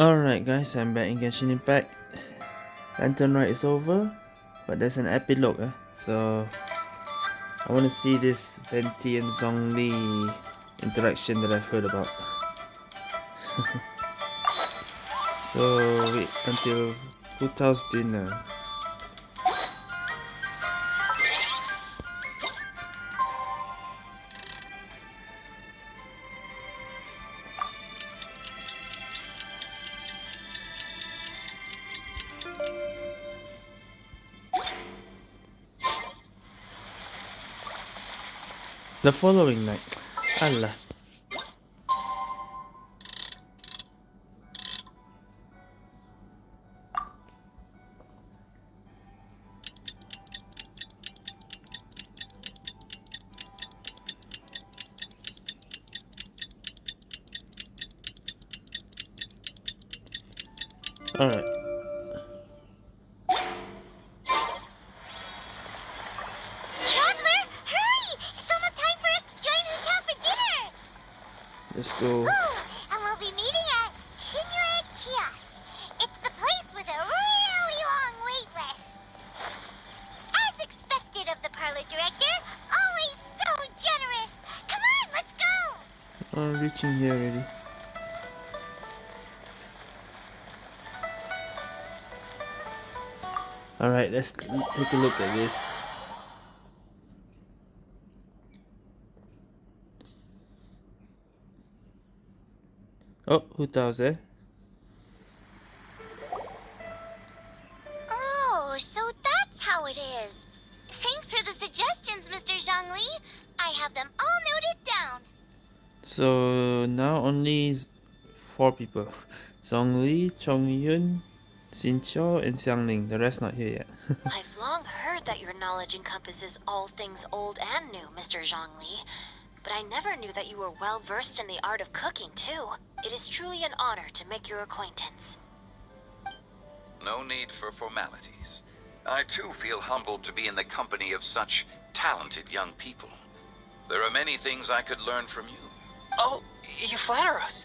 Alright guys, I'm back in Genshin Impact. Lantern Rite is over, but there's an epilogue. Eh? So, I want to see this Venti and Zhongli interaction that I've heard about. so, wait until Hu Tao's dinner. The following night. Allah. Take a look at this. Oh, Hu Tao's there? Oh, so that's how it is. Thanks for the suggestions, Mr. Zhongli. I have them all noted down. So now only four people. Zhongli, Chongyun, Xingqiu, and Xiangling. The rest not here yet. I've long heard that your knowledge encompasses all things old and new, Mr. Zhongli. But I never knew that you were well versed in the art of cooking, too. It is truly an honor to make your acquaintance. No need for formalities. I too feel humbled to be in the company of such talented young people. There are many things I could learn from you. Oh, you flatter us.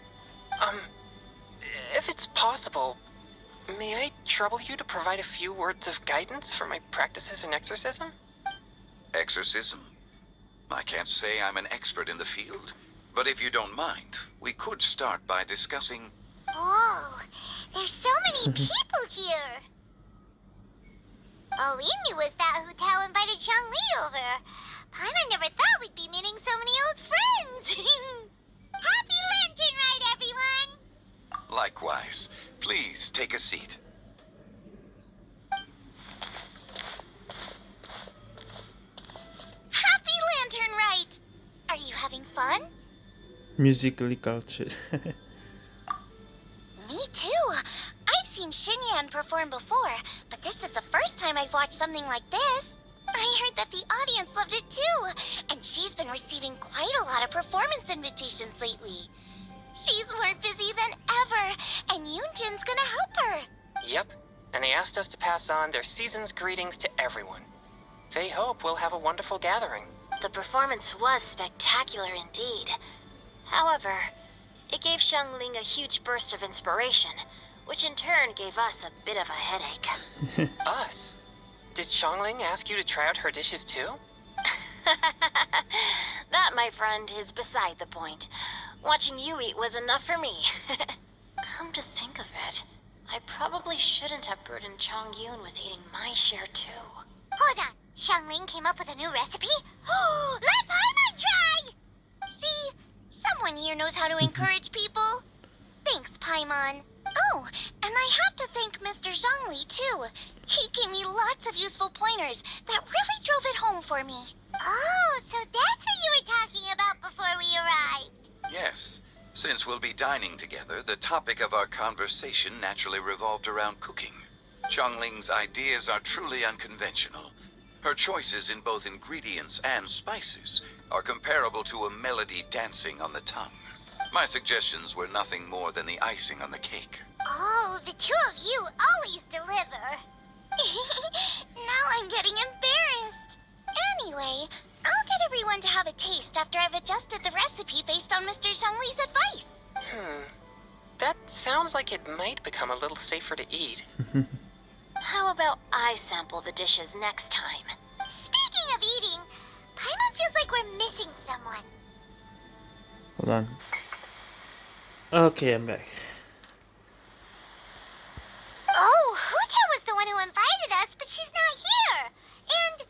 Um, if it's possible, may I trouble you to provide a few words of guidance for my practices in exorcism? Exorcism? I can't say I'm an expert in the field, but if you don't mind, we could start by discussing... Oh, there's so many people here! All we knew was that hotel invited invited Zhongli over. Paimon never thought we'd be meeting so many old friends! Happy Lantern Rite, everyone! Likewise. Please, take a seat. Happy Lantern Rite! Are you having fun? Musically cultured. Me too. I've seen Xinyan perform before, but this is the first time I've watched something like this. I heard that the audience loved it too, and she's been receiving quite a lot of performance invitations lately. She's more busy than ever, and Yunjin's gonna help her. Yep, and they asked us to pass on their season's greetings to everyone. They hope we'll have a wonderful gathering. The performance was spectacular indeed. However, it gave Shang Xiangling a huge burst of inspiration, which in turn gave us a bit of a headache. us? Did Xiangling ask you to try out her dishes too? that, my friend, is beside the point. Watching you eat was enough for me. Come to think of it, I probably shouldn't have burdened Chongyun with eating my share too. Hold on. Xiangling came up with a new recipe? Oh, let Paimon try! See, someone here knows how to encourage people. Thanks, Paimon. Oh, and I have to thank Mr. Zhongli, too. He gave me lots of useful pointers that really drove it home for me. Oh, so that's what you were talking about before we arrived. Yes. Since we'll be dining together, the topic of our conversation naturally revolved around cooking. Chongling's ideas are truly unconventional, her choices in both ingredients and spices are comparable to a melody dancing on the tongue. My suggestions were nothing more than the icing on the cake. Oh, the two of you always deliver. now I'm getting embarrassed. Anyway, I'll get everyone to have a taste after I've adjusted the recipe based on Mr. Zhongli's advice. Hmm. That sounds like it might become a little safer to eat. How about I sample the dishes next time? Speaking of eating, Paimon feels like we're missing someone. Hold on. Okay, I'm back. Oh, Hu Tao was the one who invited us, but she's not here. And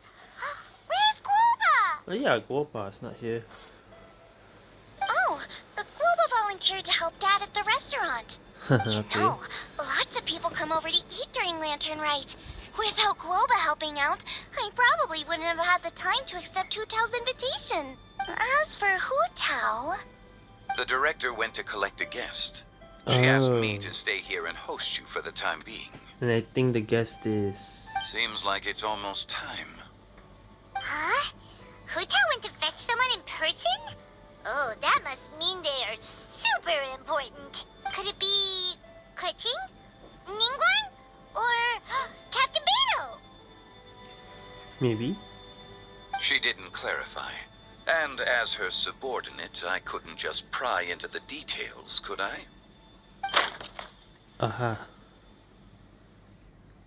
where's Guoba? Oh yeah, Guoba's not here. Oh, the Guoba volunteered to help Dad at the restaurant. You okay. know, lots of people come over to eat during Lantern Rite. Without Guoba helping out, I probably wouldn't have had the time to accept Hu Tao's invitation. As for Hu Tao, The director went to collect a guest. She asked me Oh. to stay here and host you for the time being. And I think the guest is. Seems like it's almost time. Huh? Hu Tao went to fetch someone in person? Oh, that must mean they are super important. Could it be Keqing? Ningguang? Or Captain Beidou? Maybe. She didn't clarify. And as her subordinate, I couldn't just pry into the details, could I? Aha.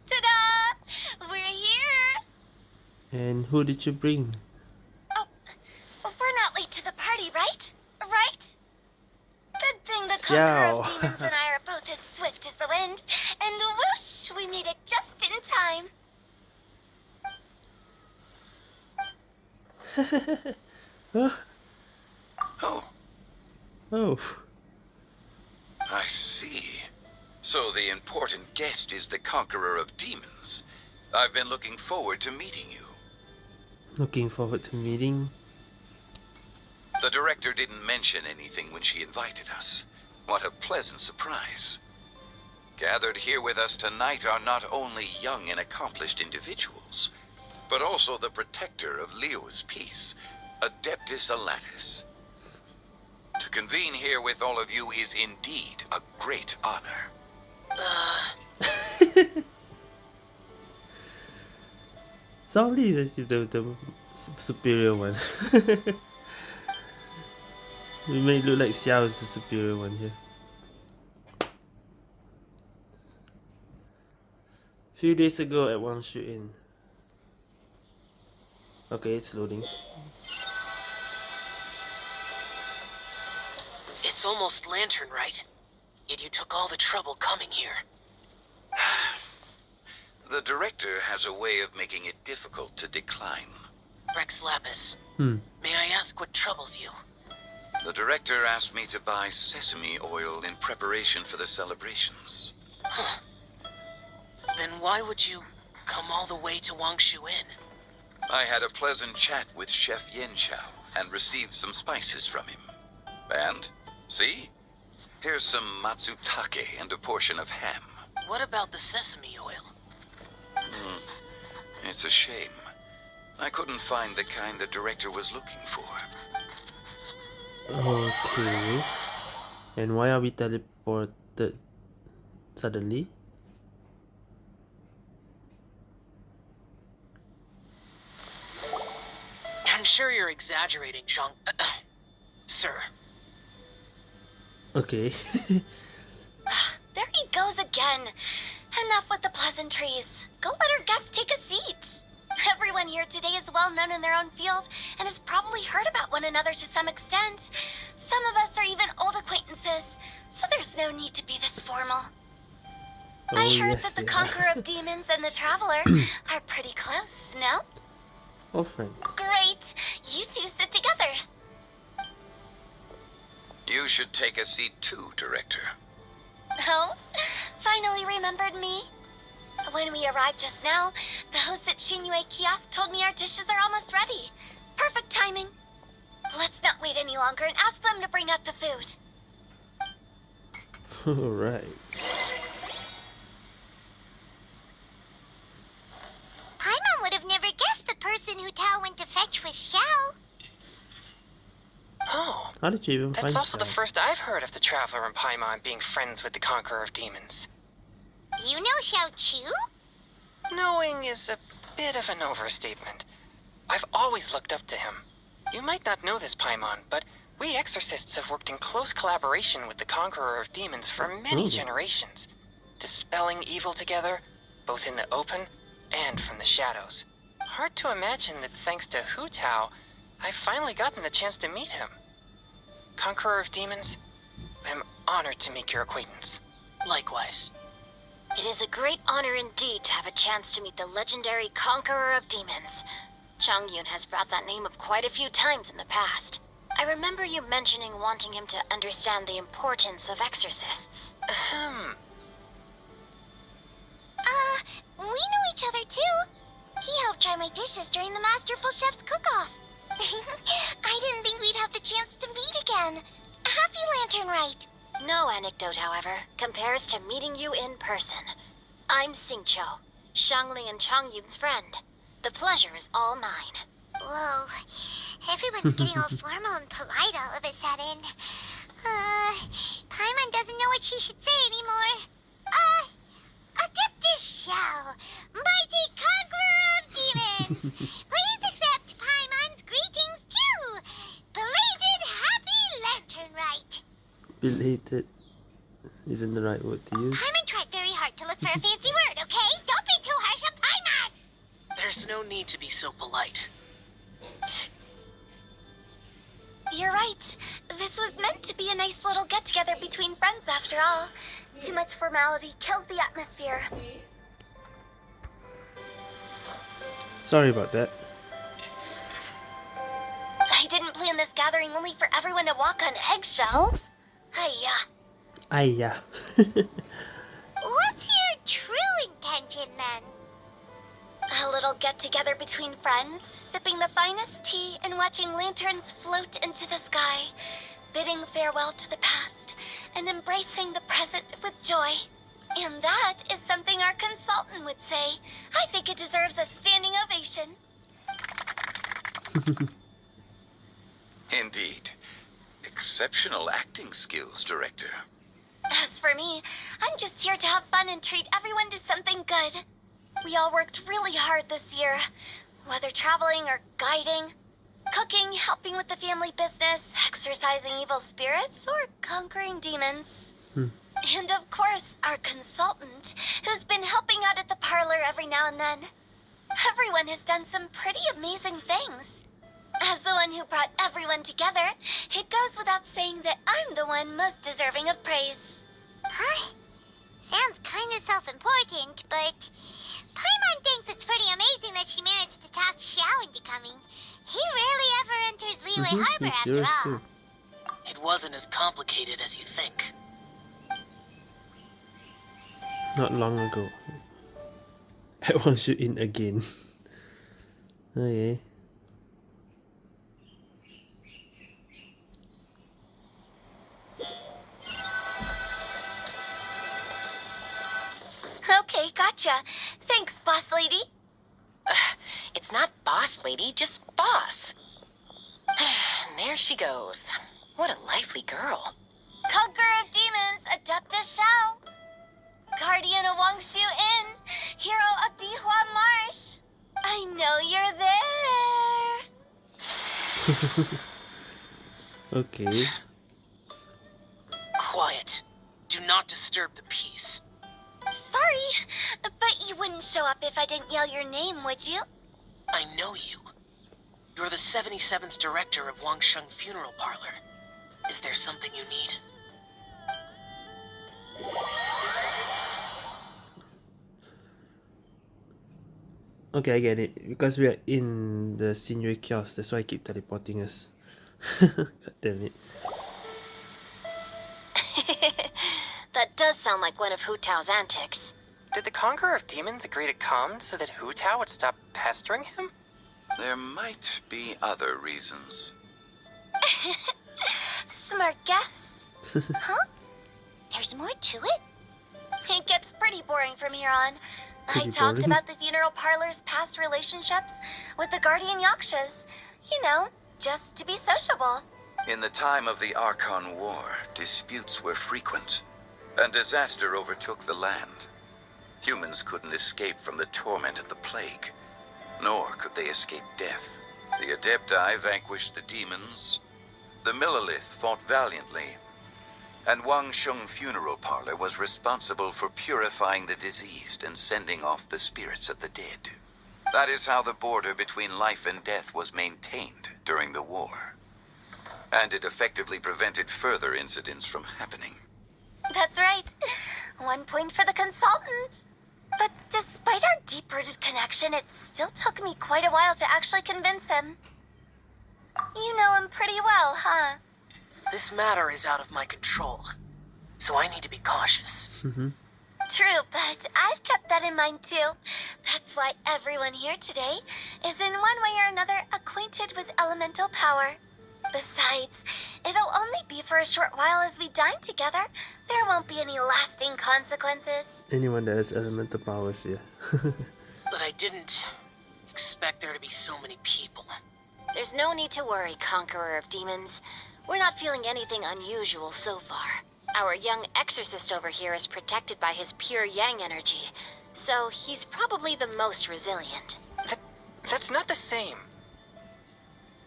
Ta-da! We're here! And who did you bring? Oh, we're not late to the party, right? Right? Good thing the Conqueror of Demons and I are both as swift as the wind. And whoosh, we made it just in time. oh. Oh, Oh. I see. So the important guest is the Conqueror of Demons. I've been looking forward to meeting you. Looking forward to meeting. The director didn't mention anything when she invited us. What a pleasant surprise. Gathered here with us tonight are not only young and accomplished individuals, but also the protector of Liyue's peace, Adeptus Alatus. To convene here with all of you is indeed a great honor. Uh, Zhongli is actually the, the superior one. we may look like Xiao is the superior one here. Few days ago at Wangshu Inn. Okay, it's loading. it's almost lantern, right? Yet you took all the trouble coming here. The director has a way of making it difficult to decline. Rex Lapis, Hmm. may I ask what troubles you? The director asked me to buy sesame oil in preparation for the celebrations. Huh. Then why would you come all the way to Wangshu Inn? I had a pleasant chat with Chef Yanxiao and received some spices from him. And, see? Here's some matsutake and a portion of ham. What about the sesame oil? Hmm. It's a shame. I couldn't find the kind the director was looking for. Okay. And why are we teleported suddenly? I'm sure you're exaggerating, Zhang. Sir. Okay. There he goes again. Enough with the pleasantries. Go let our guest take a seat. Everyone here today is well known in their own field and has probably heard about one another to some extent. Some of us are even old acquaintances, so there's no need to be this formal. I Oh, heard yes, that the yeah. Conqueror of Demons and the Traveler are pretty close, no? Oh, friends. Great. You two sit together. You should take a seat too, director. Oh, finally remembered me? When we arrived just now, the hosts at Xinyue Kiosk told me our dishes are almost ready. Perfect timing. Let's not wait any longer and ask them to bring out the food. Alright. Paimon would have never guessed the person who Tao went to fetch was Xiao. Oh, How did you even that's find also the first I've heard of the Traveler and Paimon being friends with the Conqueror of Demons. You know Xiao Chu? Knowing is a bit of an overstatement. I've always looked up to him. You might not know this, Paimon, but We exorcists have worked in close collaboration with the Conqueror of Demons for many Ooh. generations, dispelling evil together, both in the open and from the shadows. Hard to imagine that thanks to Hu Tao, I've finally gotten the chance to meet him. Conqueror of Demons, I'm honored to make your acquaintance. Likewise. It is a great honor indeed to have a chance to meet the legendary Conqueror of Demons. Chongyun has brought that name up quite a few times in the past. I remember you mentioning wanting him to understand the importance of exorcists. Ahem. Uh, we know each other too. He helped try my dishes during the Masterful Chef's cook-off. I didn't think we'd have the chance to meet again. Happy Lantern Rite. No anecdote, however, compares to meeting you in person. I'm Xingqiu, Xiangling and Chongyun's friend. The pleasure is all mine. Whoa, everyone's getting all formal and polite all of a sudden. Uh, Paimon doesn't know what she should say anymore. Uh, Adeptus Shell, mighty conqueror of demons, please accept Paimon's greetings too. Belated Happy Lantern Rite. Belated isn't the right word to use. Paimon tried very hard to look for a fancy word, okay? Don't be too harsh on Paimon. There's no need to be so polite. You're right. This was meant to be a nice little get together between friends after all. Too much formality kills the atmosphere. Sorry about that. I didn't plan this gathering only for everyone to walk on eggshells. Hiya. Ayah. What's your true intention then? A little get together between friends, sipping the finest tea and watching lanterns float into the sky, bidding farewell to the past and embracing the present with joy. And that is something our consultant would say. I think it deserves a standing ovation. Indeed. Exceptional acting skills, Director. As for me, I'm just here to have fun and treat everyone to something good. We all worked really hard this year, whether traveling or guiding, cooking, helping with the family business, exercising evil spirits, or conquering demons. Hmm. And of course, our consultant, who's been helping out at the parlor every now and then. Everyone has done some pretty amazing things. As the one who brought everyone together, it goes without saying that I'm the one most deserving of praise. Huh? Sounds kind of self-important, but Paimon thinks it's pretty amazing that she managed to talk Xiao into coming. He rarely ever enters Liyue Mhm, Harbor think after yours all. too. It wasn't as complicated as you think. Not long ago. I want you in again. okay. Okay, gotcha. Thanks, boss lady. It's not boss lady, just boss. and there she goes. What a lively girl. Conqueror of demons, Adeptus Xiao. Guardian of Wangshu Inn, hero of Dihua Marsh. I know you're there. Okay. Quiet. Do not disturb the peace. Sorry, but you wouldn't show up if I didn't yell your name, would you? I know you. You're the 77th director of Wangsheng Funeral Parlor. Is there something you need? Okay, I get it. Because we are in the scenery kiosk, that's why I keep teleporting us. God damn it. that does sound like one of Hu Tao's antics. Did the Conqueror of Demons agree to come so that Hu Tao would stop pestering him? There might be other reasons. Smart guess. huh? There's more to it? It gets pretty boring from here on. I talked boring? about the funeral parlor's past relationships with the Guardian Yakshas. You know, just to be sociable. In the time of the Archon War, disputes were frequent, and disaster overtook the land. Humans couldn't escape from the torment of the plague, nor could they escape death. The Adepti vanquished the demons, The Millelith fought valiantly, and Wangsheng Funeral Parlor was responsible for purifying the diseased and sending off the spirits of the dead. That is how the border between life and death was maintained during the war. And it effectively prevented further incidents from happening. That's right. One point for the consultant. But despite our deep-rooted connection, it still took me quite a while to actually convince him. You know him pretty well, huh? This matter is out of my control, so I need to be cautious. Mm-hmm. True, but I've kept that in mind too. That's why everyone here today is in one way or another acquainted with elemental power. Besides, it'll only be for a short while as we dine together. There won't be any lasting consequences. Anyone that has elemental powers, yeah. But I didn't expect there to be so many people. There's no need to worry, Conqueror of Demons. We're not feeling anything unusual so far. Our young exorcist over here is protected by his pure yang energy, so he's probably the most resilient. That, that's not the same.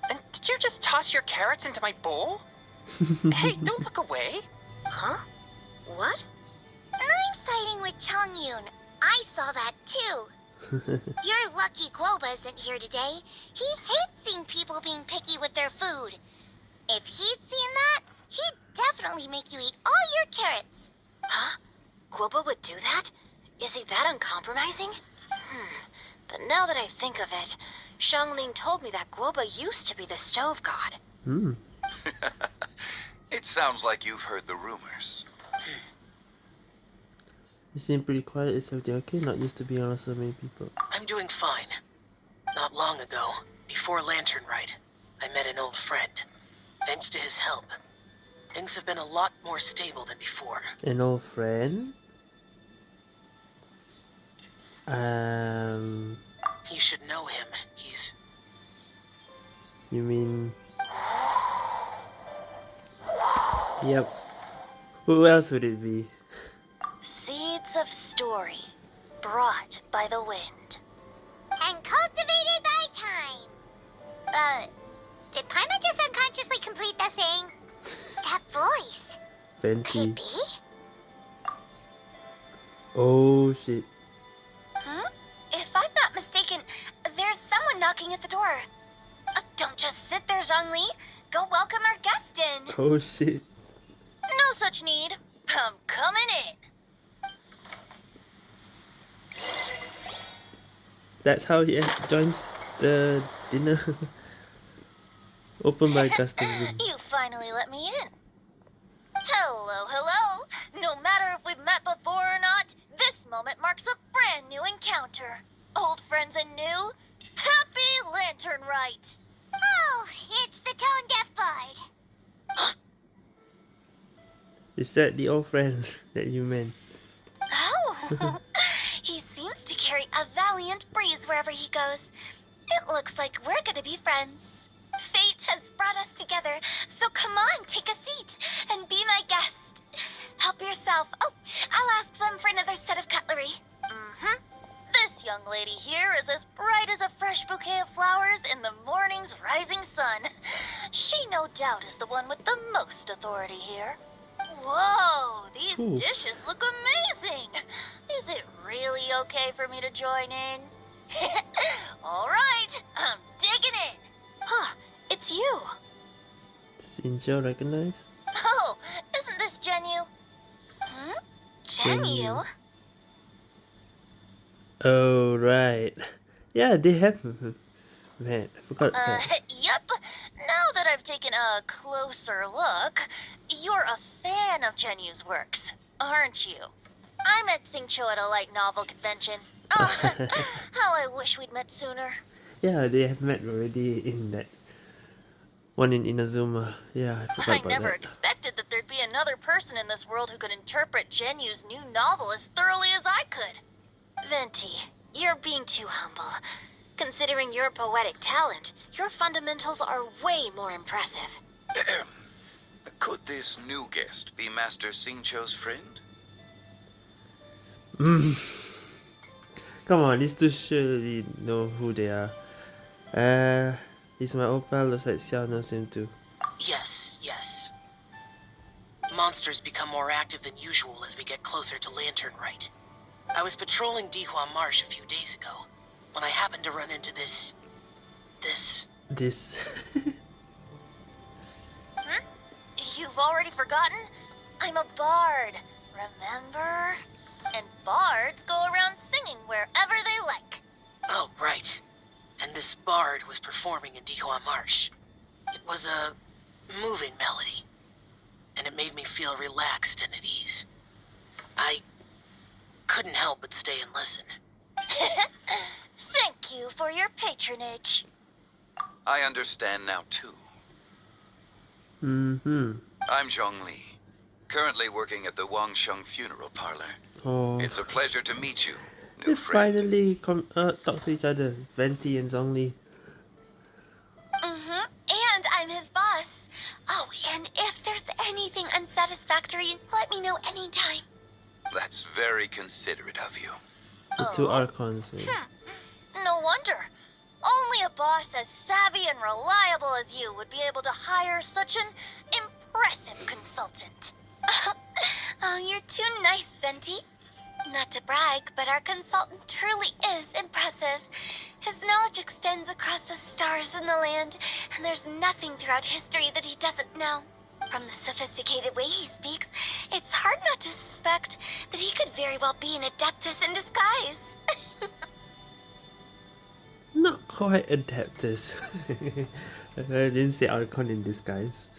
And did you just toss your carrots into my bowl? hey, don't look away. Huh? What? I'm siding with Chongyun. I saw that too. You're lucky Guoba isn't here today. He hates seeing people being picky with their food. If he'd seen that, he'd definitely make you eat all your carrots. Huh? Guoba would do that? Is he that uncompromising? Hmm. But now that I think of it, Xiangling told me that Guoba used to be the stove god. Hmm. it sounds like you've heard the rumors. You seem pretty quiet. Is everything okay? Not used to being around so many people. I'm doing fine. Not long ago, before Lantern Rite, I met an old friend. Thanks to his help, things have been a lot more stable than before. An old friend? Um, You should know him. He's you mean... Yep. Who else would it be? Seeds of story, brought by the wind. And cultivated by time. Uh, did Paimon just unconsciously complete the thing? that voice. Could Venti. it be? Oh shit. Knocking at the door. Uh, don't just sit there, Zhongli. Go welcome our guest in. Oh shit. No such need. I'm coming in. That's how he joins the dinner. Open my custom room. You finally let me in. Hello, hello. No matter if we've met before or not, this moment marks a brand new encounter. Old friends and new. Happy Lantern Rite. Oh, it's the Tone Deaf Bard. Is that the old friend that you meant? Oh, he seems to carry a valiant breeze wherever he goes. It looks like we're gonna be friends. Fate has brought us together, so come on, take a seat and be my guest. Help yourself. Oh, I'll ask them for another set of cutlery. Mm-hmm. This young lady here is as bright as a fresh bouquet of flowers in the morning's rising sun. She no doubt is the one with the most authority here. Whoa, these Ooh. dishes look amazing. Is it really okay for me to join in? All right, I'm digging in. Huh, it's you. Sinjo recognize? Oh, isn't this Genu? Hmm? Genu. Oh right. Yeah, they have. Man, I forgot. Uh, yep. Now that I've taken a closer look, you're a fan of Genu's works, aren't you? I met Xingqiu at a light novel convention. Oh, how I wish we'd met sooner. Yeah, they have met already in that one in Inazuma. Yeah, I forgot about that. I about never that. expected that there'd be another person in this world who could interpret Genu's new novel as thoroughly as I could. Venti, you're being too humble. Considering your poetic talent, your fundamentals are way more impressive. Could this new guest be Master Xingqiu's friend? Come on, these two surely know who they are. Uh, he's my old pal. Looks like Xiao knows him too. Yes, yes. Monsters become more active than usual as we get closer to Lantern Rite. I was patrolling Dihua Marsh a few days ago when I happened to run into this. this. This. hmm? You've already forgotten? I'm a bard, remember? And bards go around singing wherever they like. Oh, right. And this bard was performing in Dihua Marsh. It was a moving melody, and it made me feel relaxed and at ease. I couldn't help but stay and listen. Thank you for your patronage. I understand now, too. mm-hmm. I'm Zhongli, currently working at the Wangsheng Funeral Parlor. Oh. It's a pleasure to meet you, They friend. finally com- uh, talk to each other. Venti and Zhongli. Mm-hmm. And I'm his boss. Oh, and if there's anything unsatisfactory, let me know anytime. That's very considerate of you. The two archons. man. Hmm. No wonder. Only a boss as savvy and reliable as you would be able to hire such an impressive consultant. oh, you're too nice, Venti. Not to brag, but our consultant truly is impressive. His knowledge extends across the stars and the land, and there's nothing throughout history that he doesn't know. From the sophisticated way he speaks, it's hard not to suspect that he could very well be an adeptus in disguise. Not quite adeptus. I didn't say archon in disguise.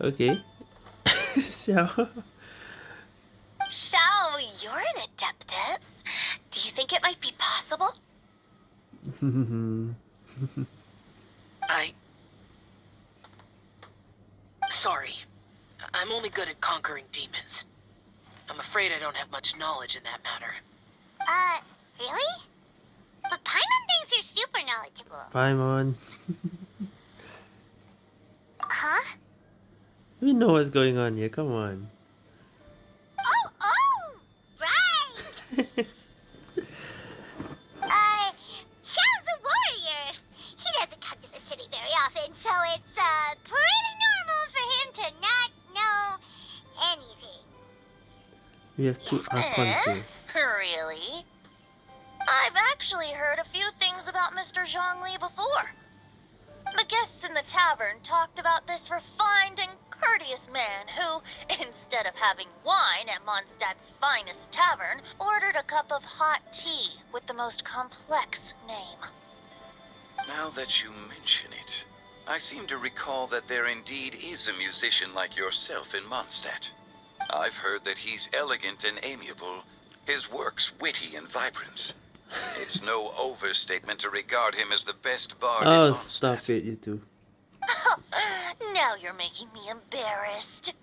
Okay. so, Xiao, you're an adeptus. Do you think it might be possible? I. Sorry. I'm only good at conquering demons. I'm afraid I don't have much knowledge in that matter. Uh, really? But Paimon thinks you're super knowledgeable. Paimon. Huh? We know what's going on here, come on. Oh, oh! Right! uh, Xiao's a warrior. He doesn't come to the city very often, so it's, uh, pretty normal anything. We have two archons Eh? here. Really? I've actually heard a few things about Mr. Zhongli before. The guests in the tavern talked about this refined and courteous man who, instead of having wine at Mondstadt's finest tavern, ordered a cup of hot tea with the most complex name. Now that you mention it, I seem to recall that there indeed is a musician like yourself in Mondstadt. I've heard that he's elegant and amiable, his works witty and vibrant. It's no overstatement to regard him as the best bard in Oh, stop it, you two. now you're making me embarrassed.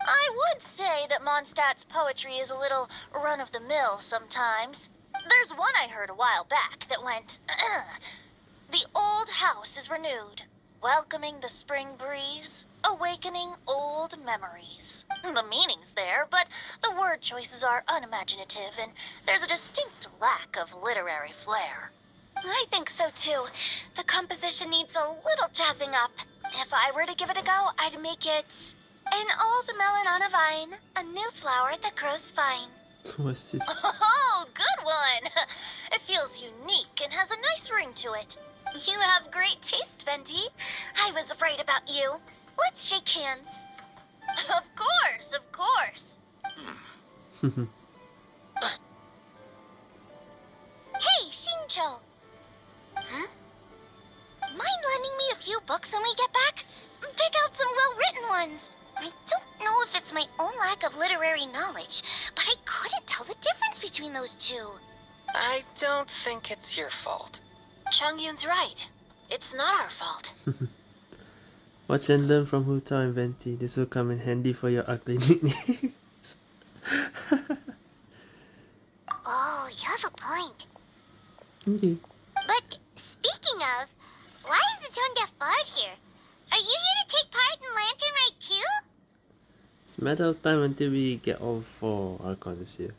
I would say that Mondstadt's poetry is a little run of the mill sometimes. There's one I heard a while back that went, The old house is renewed, welcoming the spring breeze, awakening old memories. The meaning's there, but the word choices are unimaginative, and there's a distinct lack of literary flair. I think so too. The composition needs a little jazzing up. If I were to give it a go, I'd make it an old melon on a vine, a new flower that grows fine. What's this? Oh, good one! It feels unique and has a nice ring to it. You have great taste, Venti. I was afraid about you. Let's shake hands. Of course, of course. Hey, Xingqiu. Hmm? Mind lending me a few books when we get back? Pick out some well-written ones. I don't know if it's my own lack of literary knowledge, but I couldn't tell the difference between those two. I don't think it's your fault. Chongyun's right. It's not our fault. Watch and learn from Hu Tao and Venti. This will come in handy for your ugly nicknames. Oh, you have a point. okay. But speaking of, why is the tone deaf bard here? Are you here to take part in Lantern Rite too? It's a matter of time until we get all four archons here.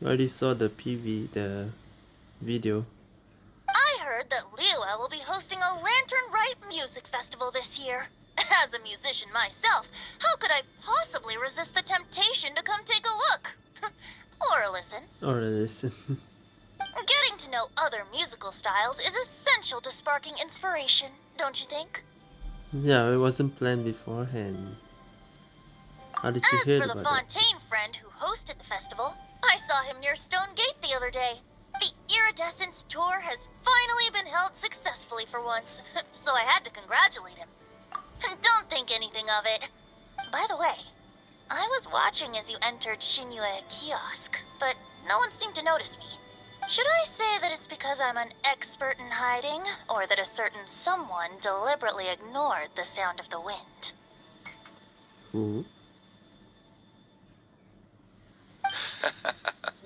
You already saw the PV, the video. Heard that Liyue will be hosting a Lantern Rite Music Festival this year. As a musician myself, how could I possibly resist the temptation to come take a look? or listen. Or listen. Getting to know other musical styles is essential to sparking inspiration, don't you think? yeah, it wasn't planned beforehand. How did you As hear for the? Fontaine friend who hosted the festival, I saw him near Stone Gate the other day. The Iridescence tour has finally been held successfully for once, so I had to congratulate him. Don't think anything of it. By the way, I was watching as you entered Xinyue Kiosk, but no one seemed to notice me. Should I say that it's because I'm an expert in hiding, or that a certain someone deliberately ignored the sound of the wind? Ooh. Mm-hmm.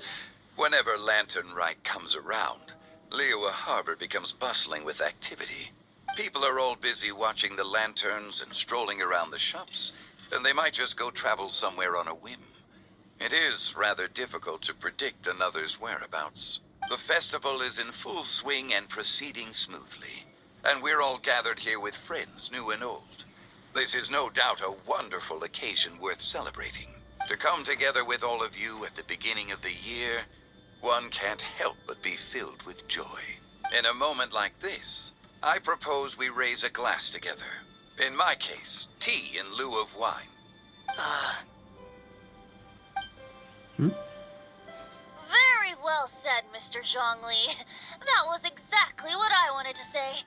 Whenever Lantern Rite comes around, Liyue Harbor becomes bustling with activity. People are all busy watching the lanterns and strolling around the shops, and they might just go travel somewhere on a whim. It is rather difficult to predict another's whereabouts. The festival is in full swing and proceeding smoothly, and we're all gathered here with friends, new and old. This is no doubt a wonderful occasion worth celebrating. To come together with all of you at the beginning of the year, one can't help but be filled with joy. In a moment like this, I propose we raise a glass together. In my case, tea in lieu of wine. Uh, Very well said, Mr. Zhongli. That was exactly what I wanted to say.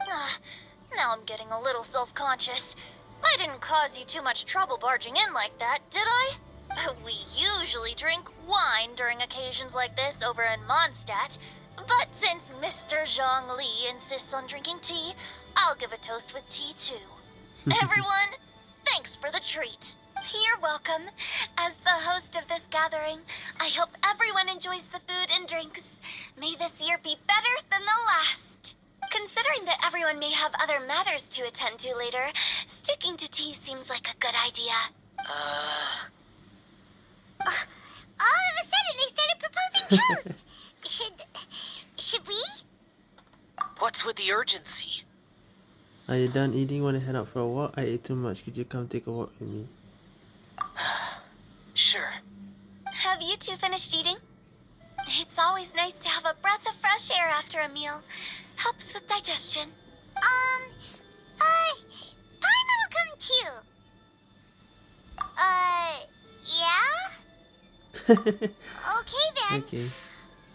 Ah, now I'm getting a little self-conscious. I didn't cause you too much trouble barging in like that, did I? We usually drink wine during occasions like this over in Mondstadt, but since Mr. Zhongli insists on drinking tea, I'll give a toast with tea too. Everyone, thanks for the treat. You're welcome. As the host of this gathering, I hope everyone enjoys the food and drinks. May this year be better than the last. Considering that everyone may have other matters to attend to later, sticking to tea seems like a good idea. uh, All of a sudden, they started proposing toasts. should, should we? what's with the urgency? Are you done eating? Wanna head out for a walk? I ate too much. Could you come take a walk with me? Sure. Have you two finished eating? It's always nice to have a breath of fresh air after a meal. Helps with digestion. Um, uh, Paimon will come too. Uh, yeah? Okay then. okay.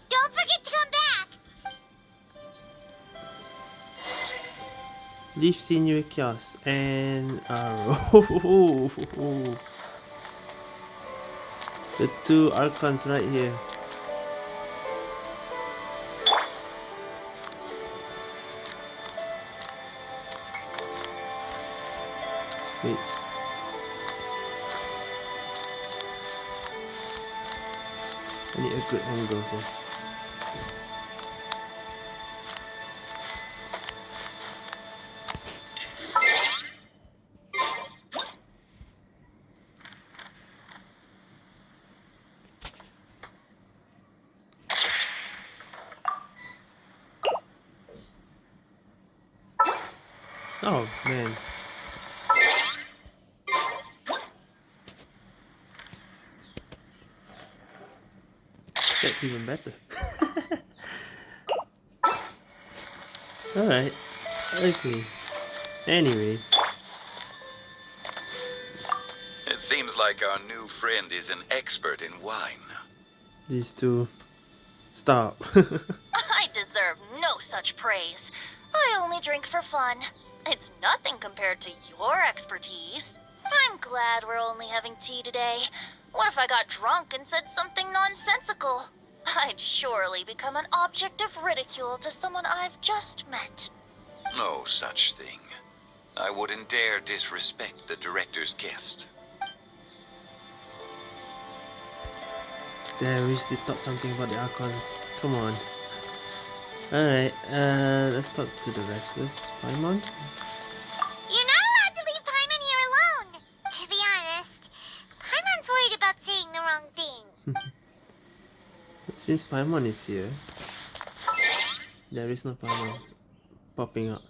Don't forget to come back. Leaf senior kiosk and uh, arrow. the two archons right here. Wait. Need a good angle here. Like our new friend is an expert in wine. These two. Stop. I deserve no such praise. I only drink for fun. It's nothing compared to your expertise. I'm glad we're only having tea today. What if I got drunk and said something nonsensical? I'd surely become an object of ridicule to someone I've just met. No such thing. I wouldn't dare disrespect the director's guest. Damn, we should talk something about the Archons. Come on. Alright, uh, let's talk to the rest first. Paimon? You're not allowed to leave Paimon here alone. To be honest, Paimon's worried about saying the wrong thing. Since Paimon is here, There is no power popping up.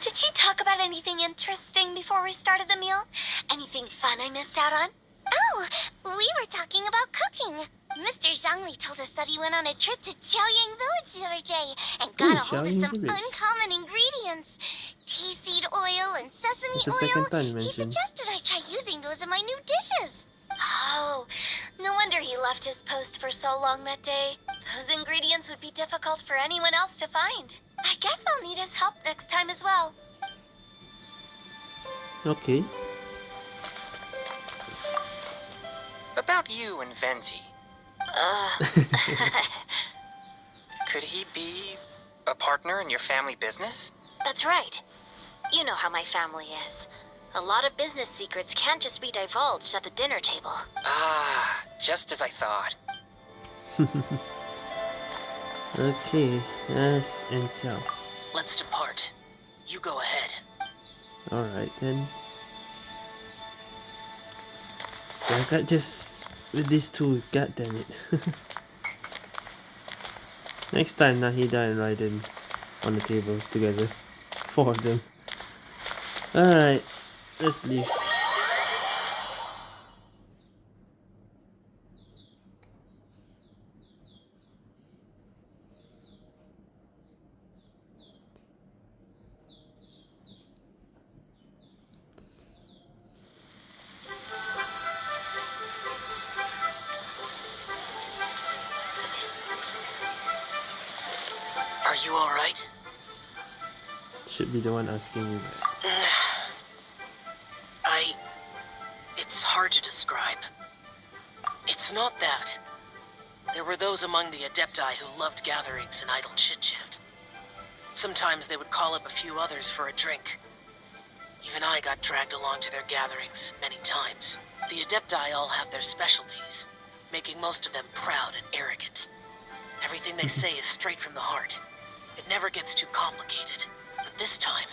Did she talk about anything interesting before we started the meal? Anything fun I missed out on? Oh, we were talking about cooking. Mr. Zhongli told us that he went on a trip to Qiaoying Village the other day and got Ooh, a hold of some Village. uncommon ingredients. Tea seed oil and sesame oil. time He suggested I try using those in my new dishes. Oh, no wonder he left his post for so long that day. Those ingredients would be difficult for anyone else to find. I guess I'll need his help next time as well. Okay. About you and Venti. Uh, Could he be a partner in your family business? That's right. You know how my family is. A lot of business secrets can't just be divulged at the dinner table. Ah, just as I thought. Okay, yes, and so. Let's depart. You go ahead. Alright then. I got just with these two, god damn it. Next time Nahida and Raiden on the table together. Four of them. Alright, let's leave. Should be the one asking you that. I. It's hard to describe. It's not that. There were those among the Adepti who loved gatherings and idle chit chat. Sometimes they would call up a few others for a drink. Even I got dragged along to their gatherings many times. The Adepti all have their specialties, making most of them proud and arrogant. Everything they say is straight from the heart. It never gets too complicated. This time,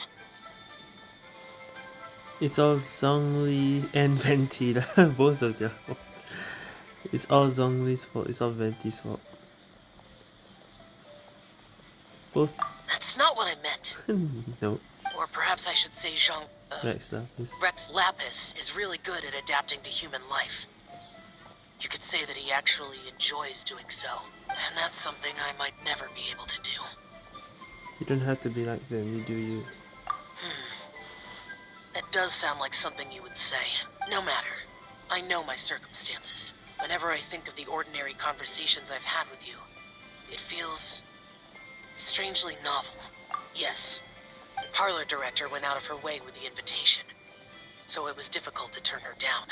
It's all Zhongli and Venti, both of fault. It's all Zhongli's fault, it's all Venti's fault. Both? that's not what I meant. no, Or perhaps I should say Jean... Uh, Rex Lapis. Rex Lapis is really good at adapting to human life. You could say that he actually enjoys doing so. And that's something I might never be able to do. You don't have to be like them, you do you. Hmm. That does sound like something you would say. No matter. I know my circumstances. Whenever I think of the ordinary conversations I've had with you, it feels strangely novel. Yes, the parlor director went out of her way with the invitation, so it was difficult to turn her down.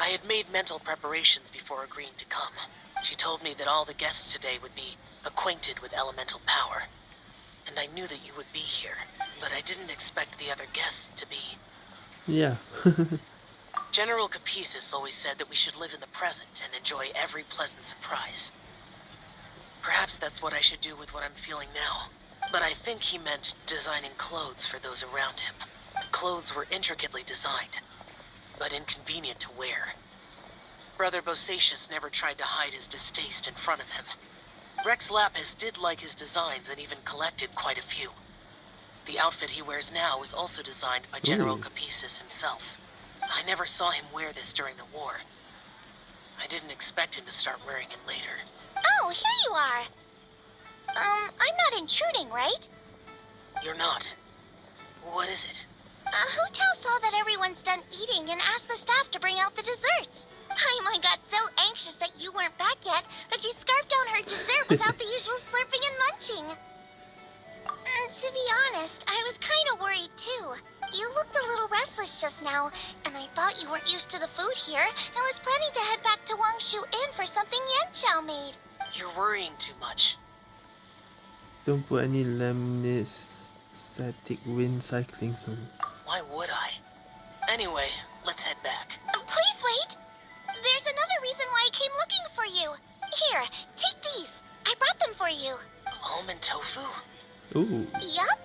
I had made mental preparations before agreeing to come. She told me that all the guests today would be acquainted with elemental power, and I knew that you would be here, but I didn't expect the other guests to be Yeah. General Capisis always said that we should live in the present and enjoy every pleasant surprise. Perhaps that's what I should do with what I'm feeling now. But I think he meant designing clothes for those around him. The clothes were intricately designed, but inconvenient to wear. Brother Bosacius never tried to hide his distaste in front of him. Rex Lapis did like his designs and even collected quite a few. The outfit he wears now was also designed by General Ooh. Capisis himself. I never saw him wear this during the war. I didn't expect him to start wearing it later. Oh, here you are. Um, I'm not intruding, right? You're not. What is it? Uh, Hu Tao saw that everyone's done eating and asked the staff to bring out the desserts. Paimon got so anxious that you weren't back yet that she scarfed down her dessert without the usual slurping and munching. And to be honest, I was kind of worried too. You looked a little restless just now, and I thought you weren't used to the food here and was planning to head back to Wangshu Inn for something Yanxiao made. You're worrying too much. don't put any lemnistic wind cyclings on it. Why would I? Anyway, let's head back. Uh, Please wait! There's another reason why I came looking for you. Here, take these. I brought them for you. Almond tofu? Ooh, Yup.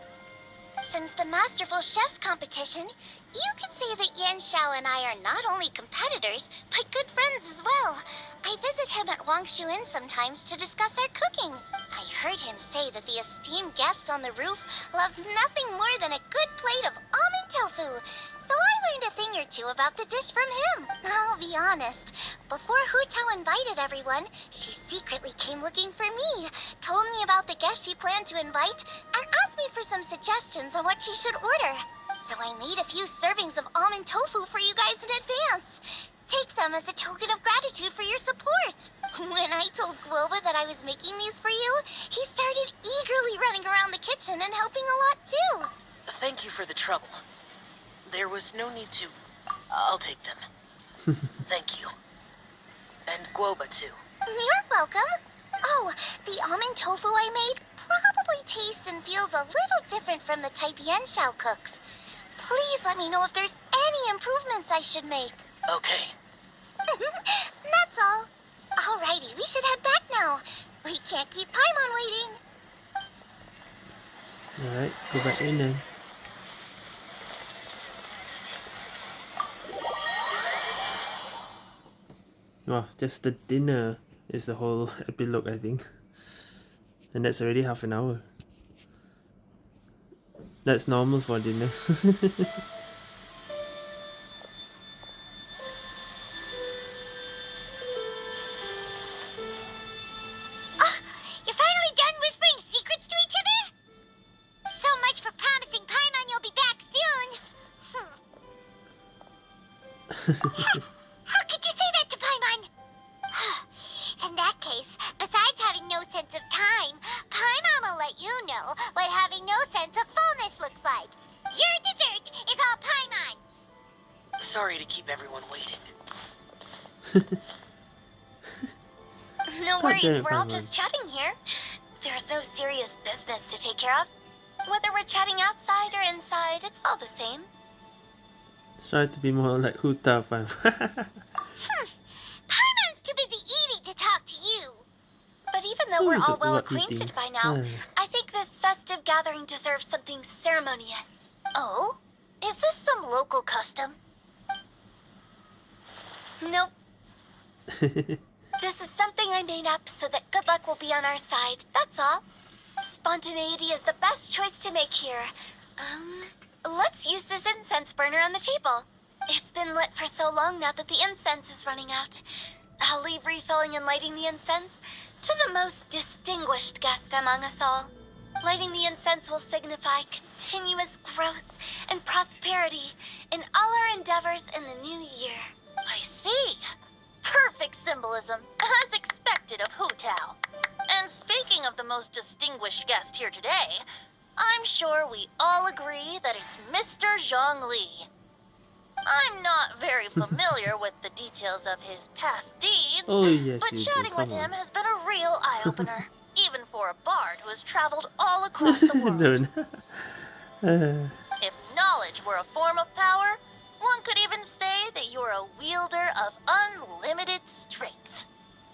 Since the Masterful Chef's competition, you could say that Yanxiao and I are not only competitors, but good friends as well. I visit him at Wang Inn sometimes to discuss our cooking. I heard him say that the esteemed guest on the roof loves nothing more than a good plate of almond tofu. So I learned a thing or two about the dish from him. I'll be honest. Before Hu Tao invited everyone, she secretly came looking for me, told me about the guest she planned to invite, and asked me for some suggestions on what she should order. So I made a few servings of almond tofu for you guys in advance. Take them as a token of gratitude for your support. When I told Guoba that I was making these for you, he started eagerly running around the kitchen and helping a lot too. Thank you for the trouble. There was no need to... I'll take them. Thank you. And Guoba, too. You're welcome. Oh, the almond tofu I made probably tastes and feels a little different from the type Yanxiao cooks. Please let me know if there's any improvements I should make. Okay. That's all. Alrighty, we should head back now. We can't keep Paimon waiting. Alright, go back in then. Well, just the dinner is the whole epilogue, I think. And that's already half an hour. That's normal for dinner. Try to be more like Huta fam. Paimon's too busy eating to talk to you. But even though Who we're all well acquainted eating? by now. I think this festive gathering deserves something ceremonious. Oh? Is this some local custom? Nope, this is something I made up so that good luck will be on our side, that's all. Spontaneity is the best choice to make here. Um, let's use this incense burner on the table. It's been lit for so long now that the incense is running out. I'll leave refilling and lighting the incense to the most distinguished guest among us all. Lighting the incense will signify continuous growth and prosperity in all our endeavors in the new year. I see. Perfect symbolism, as expected of Hu Tao. And speaking of the most distinguished guest here today, I'm sure we all agree that it's Mr. Zhongli. I'm not very familiar with the details of his past deeds, oh yes, but you do. chatting with Come him has been a real eye-opener, even for a bard who has traveled all across the world. no, no. Uh, If knowledge were a form of power, one could even say that you're a wielder of unlimited strength.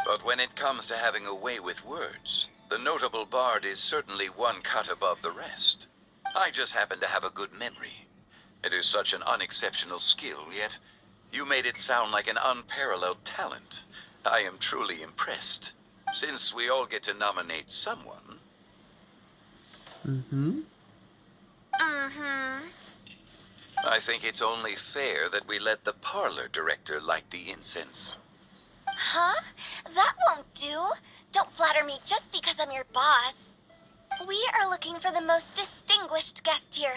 But when it comes to having a way with words, the notable bard is certainly one cut above the rest. I just happen to have a good memory. It is such an unexceptional skill, yet you made it sound like an unparalleled talent. I am truly impressed. Since we all get to nominate someone, mm-hmm. Mm-hmm. I think it's only fair that we let the parlor director light the incense. Huh? That won't do. Don't flatter me just because I'm your boss. We are looking for the most distinguished guest here.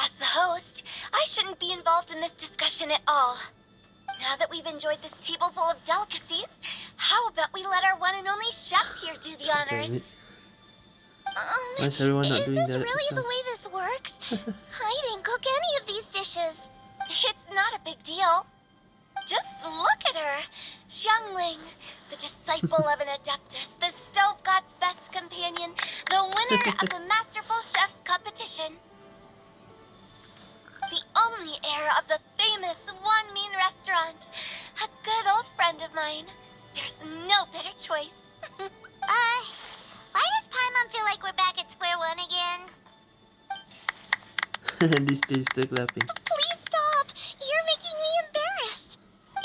As the host, I shouldn't be involved in this discussion at all. Now that we've enjoyed this table full of delicacies, how about we let our one and only chef here do the honors? Um, Why is everyone not is doing this that really the way this works? I didn't cook any of these dishes. It's not a big deal. Just look at her. Xiangling, the disciple of an adeptus, the stove god's best companion, the winner of the Masterful Chef's competition. The only heir of the famous Wanmin restaurant. A good old friend of mine. There's no better choice. Uh, why does Paimon feel like we're back at square one again? and this is still clapping. Please stop! You're making me embarrassed.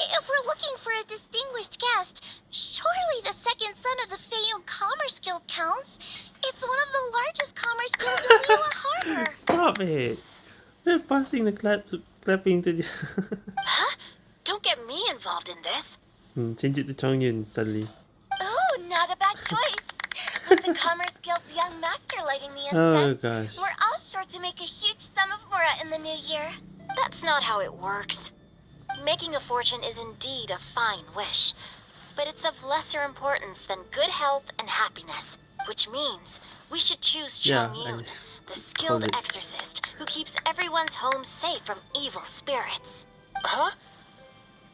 If we're looking for a distinguished guest, surely the second son of the Feiyun Commerce Guild counts. It's one of the largest commerce guilds in Liyue Harbor. Stop it! We're passing the claps, clapping to the. Huh? Don't get me involved in this. Hmm, Change it to Chongyun suddenly. Oh, not a bad choice. With the Commerce Guild's young master lighting the Oh incense, gosh. we're all sure to make a huge sum of mora in the new year. That's not how it works. Making a fortune is indeed a fine wish, but it's of lesser importance than good health and happiness, which means we should choose Yeah, Yun, the skilled called exorcist who keeps everyone's home safe from evil spirits. Huh?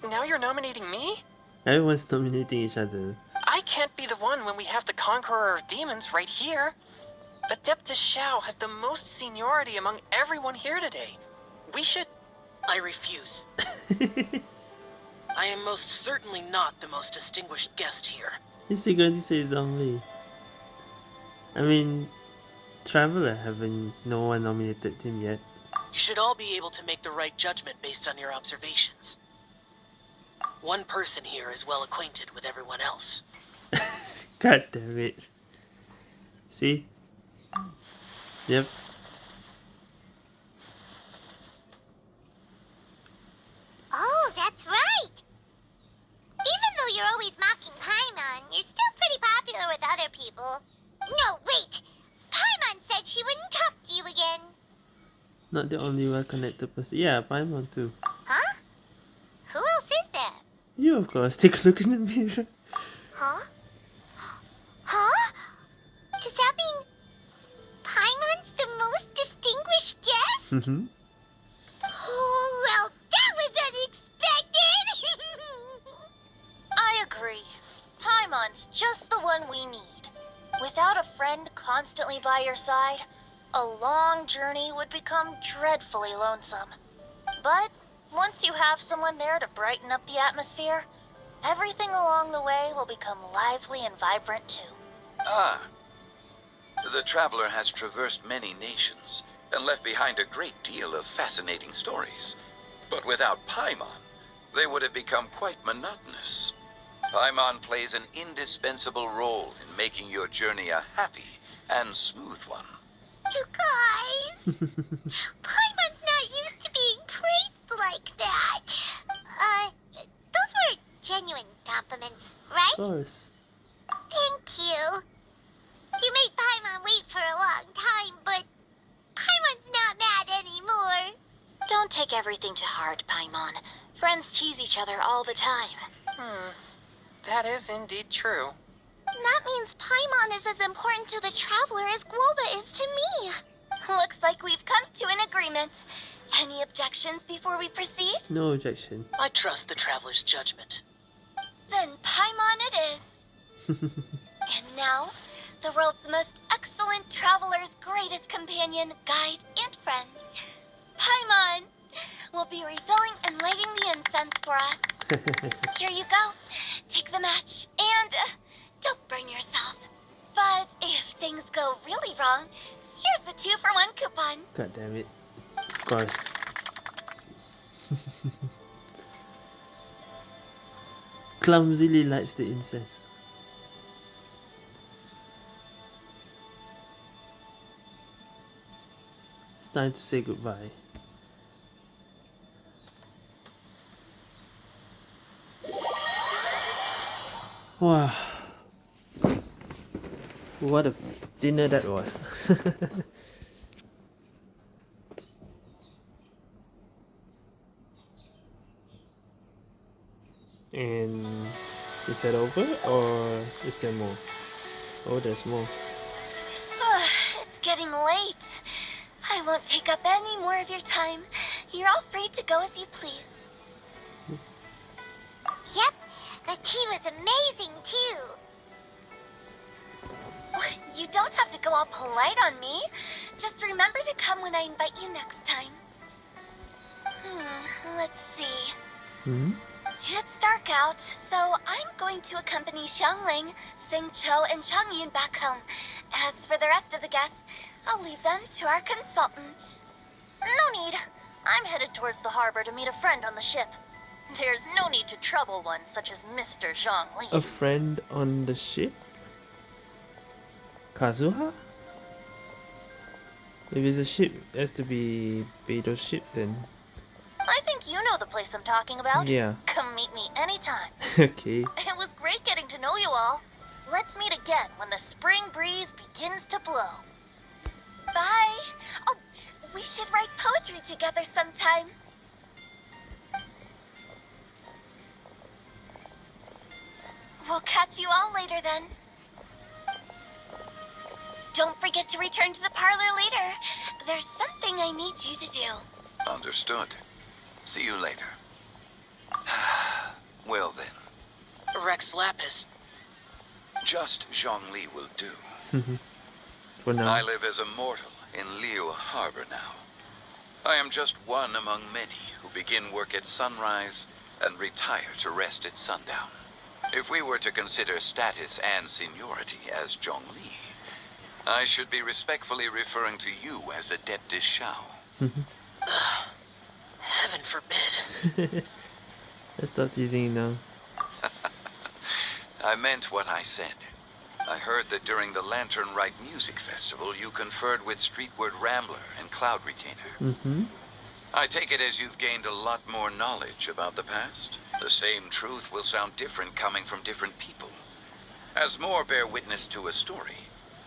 Now you're nominating me? Everyone's nominating each other. I can't be the one when we have the Conqueror of Demons right here. Adeptus Xiao has the most seniority among everyone here today. We should. I refuse. I am most certainly not the most distinguished guest here. Is he going to say Zhongli? I mean, Traveler haven't no one nominated him yet. You should all be able to make the right judgment based on your observations. One person here is well acquainted with everyone else. God damn it. See? Yep. Oh, that's right. Even though you're always mocking Paimon, you're still pretty popular with other people. No, wait. Paimon said she wouldn't talk to you again. Not the only well connected person. Yeah, Paimon too. Huh? Who else is there? You, of course. Take a look in the mirror. Huh? Huh? Does that mean Paimon's the most distinguished guest? Mm-hmm. Agree. Paimon's just the one we need. Without a friend constantly by your side, a long journey would become dreadfully lonesome. But once you have someone there to brighten up the atmosphere, everything along the way will become lively and vibrant too. Ah. The traveler has traversed many nations and left behind a great deal of fascinating stories. But without Paimon, they would have become quite monotonous. Paimon plays an indispensable role in making your journey a happy and smooth one. you guys, Paimon's not used to being praised like that. Uh, those were genuine compliments, right? Of course. Thank you. You made Paimon wait for a long time, but Paimon's not mad anymore. Don't take everything to heart, Paimon. Friends tease each other all the time. Hmm. That is indeed true. That means Paimon is as important to the traveler as Guoba is to me. Looks like we've come to an agreement. Any objections before we proceed? No objection. I trust the traveler's judgment. Then Paimon it is. And now, the world's most excellent traveler's greatest companion, guide, and friend, Paimon, will be refilling and lighting the incense for us. Here you go. Take the match and uh, don't burn yourself. But if things go really wrong, here's the two for one coupon. God damn it. Of course. Clumsily lights the incense. It's time to say goodbye. Wow. What a dinner that was. And is that over or is there more? Oh, there's more. it's getting late. I won't take up any more of your time. You're all free to go as you please. Yep, the tea was amazing too. You don't have to go all polite on me. Just remember to come when I invite you next time. Hmm, let's see. Hmm? It's dark out, so I'm going to accompany Xiangling, Xingqiu, and Chongyun back home. As for the rest of the guests, I'll leave them to our consultant. No need. I'm headed towards the harbor to meet a friend on the ship. There's no need to trouble one such as Mr. Zhongli. A friend on the ship? Kazuha? If it's a ship, it has to be Beidou's ship then. I think you know the place I'm talking about. Yeah. Come meet me anytime. okay. It was great getting to know you all. Let's meet again when the spring breeze begins to blow. Bye. Oh, we should write poetry together sometime. We'll catch you all later then. Don't forget to return to the parlor later. There's something I need you to do. Understood. See you later. well then, Rex Lapis. just Zhongli will do. Mm-hmm. For now. I live as a mortal in Liyue Harbor now. I am just one among many who begin work at sunrise and retire to rest at sundown. If we were to consider status and seniority as Zhongli, I should be respectfully referring to you as Adeptus Xiao. Heaven forbid. Let's stop teasing now. I meant what I said. I heard that during the Lantern Rite Music Festival, you conferred with Streetward Rambler and Cloud Retainer. Mm-hmm. I take it as you've gained a lot more knowledge about the past. The same truth will sound different coming from different people. As more bear witness to a story,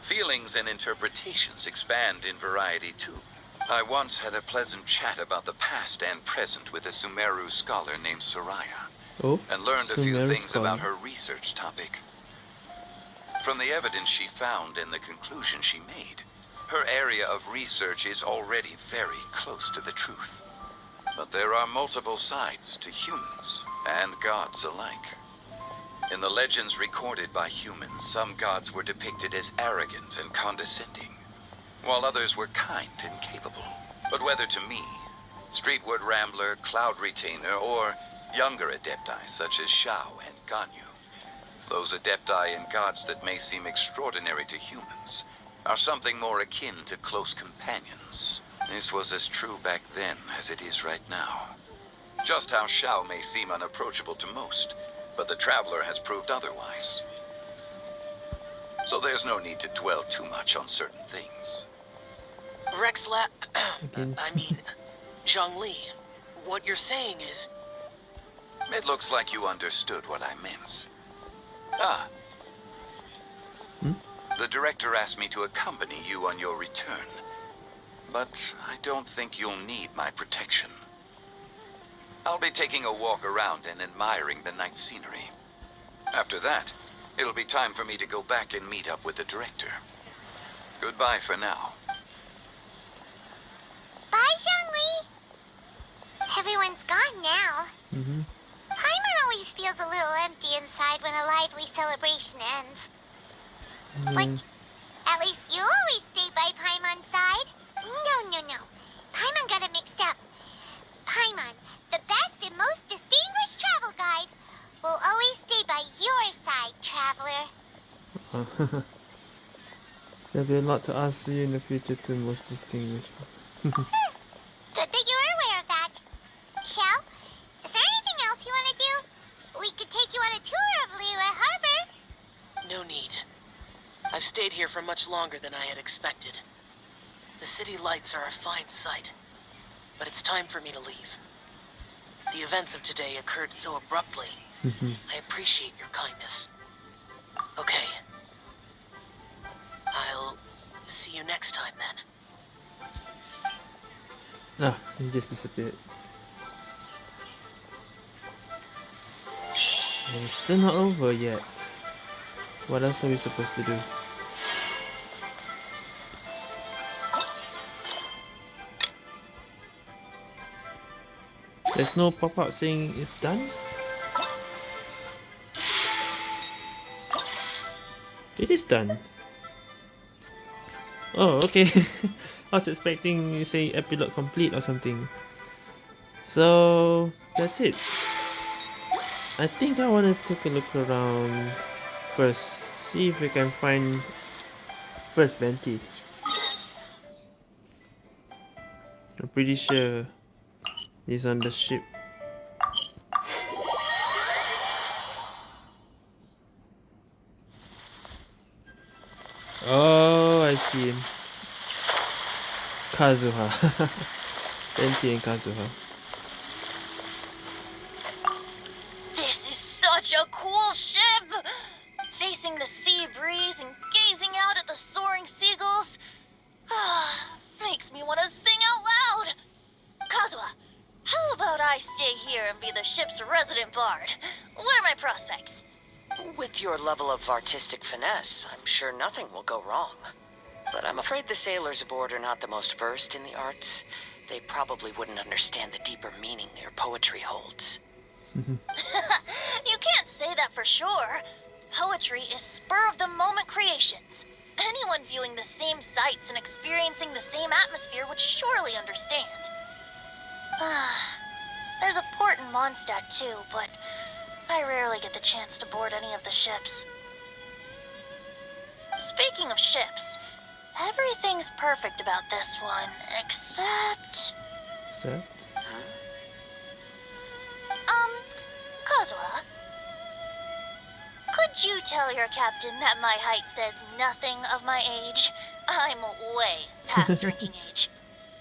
feelings and interpretations expand in variety too. I once had a pleasant chat about the past and present with a Sumeru scholar named Soraya, Oh, and learned a few Sumeru things about her research topic. From the evidence she found and the conclusion she made, her area of research is already very close to the truth. But there are multiple sides to humans and gods alike. In the legends recorded by humans, some gods were depicted as arrogant and condescending, while others were kind and capable. But whether to me, Streetward Rambler, Cloud Retainer, or younger adepti such as Xiao and Ganyu, those adepti and gods that may seem extraordinary to humans are something more akin to close companions. This was as true back then as it is right now. Just how Xiao may seem unapproachable to most, but the Traveler has proved otherwise. So there's no need to dwell too much on certain things. Rexla... I mean, Zhongli. What you're saying is... It looks like you understood what I meant. Ah. The director asked me to accompany you on your return. But I don't think you'll need my protection. I'll be taking a walk around and admiring the night scenery. After that, it'll be time for me to go back and meet up with the director. Goodbye for now. Bye, Zhongli. Everyone's gone now. Mm-hmm. Paimon always feels a little empty inside when a lively celebration ends. But at least you always stay by Paimon's side. No, no, no. Paimon got it mixed up. Paimon, the best and most distinguished travel guide, will always stay by your side, traveler. There'll be a lot to ask you in the future too, most distinguished. Good that you're aware of that. Shell, is there anything else you want to do? We could take you on a tour of Liyue Harbor. No need. I've stayed here for much longer than I had expected. The city lights are a fine sight, but it's time for me to leave. The events of today occurred so abruptly. I appreciate your kindness. Okay. I'll see you next time then. Ah, he just disappeared. And it's still not over yet. What else are we supposed to do? There's no pop-up saying it's done? It is done. Oh, okay. I was expecting you say epilogue complete or something. So that's it. I think I want to take a look around first. See if we can find first Venti. I'm pretty sure he's on the ship. Oh, I see him. Kazuha. Venti and Kazuha. Level of artistic finesse, I'm sure nothing will go wrong. But I'm afraid the sailors aboard are not the most versed in the arts. They probably wouldn't understand the deeper meaning your poetry holds. you can't say that for sure. Poetry is spur of the moment creations. Anyone viewing the same sights and experiencing the same atmosphere would surely understand. There's a port in Mondstadt too, but I rarely get the chance to board any of the ships. Speaking of ships, everything's perfect about this one, except... Except? Um, Kazuha, could you tell your captain that my height says nothing of my age? I'm way past drinking age.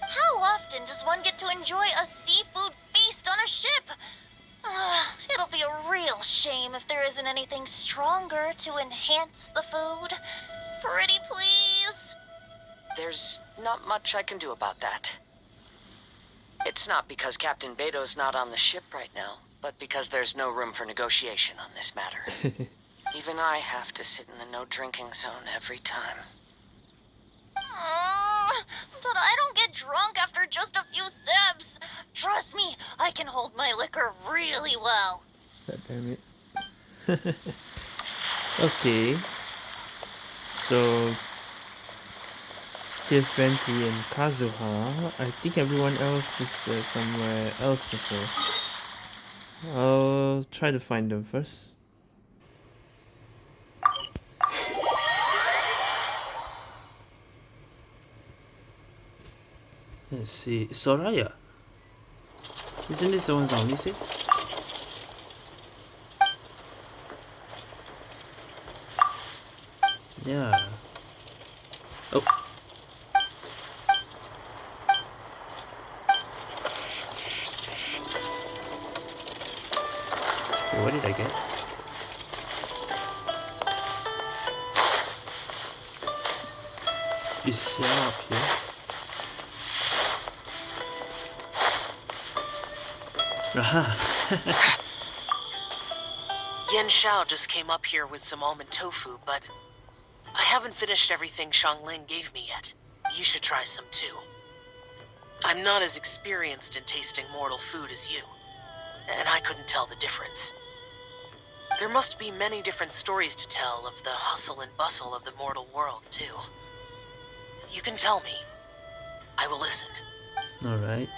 How often does one get to enjoy a seafood feast on a ship? Uh, it'll be a real shame if there isn't anything stronger to enhance the food. Pretty please? There's not much I can do about that. It's not because Captain Beidou's not on the ship right now, but because there's no room for negotiation on this matter. Even I have to sit in the no drinking zone every time. Uh, but I don't get drunk after just a few sips. Trust me, I can hold my liquor really well. God damn it. okay. So here's Venti and Kazuha. I think everyone else is uh, somewhere else as well. I'll try to find them first. Let's see. Soraya. Isn't this the one Zombie said? Yeah. Oh. What did I get? Is Xiao up here? Aha! Yanxiao just came up here with some almond tofu, but I haven't finished everything Xiangling gave me yet. You should try some too. I'm not as experienced in tasting mortal food as you, and I couldn't tell the difference. There must be many different stories to tell of the hustle and bustle of the mortal world, too. You can tell me. I will listen. Alright.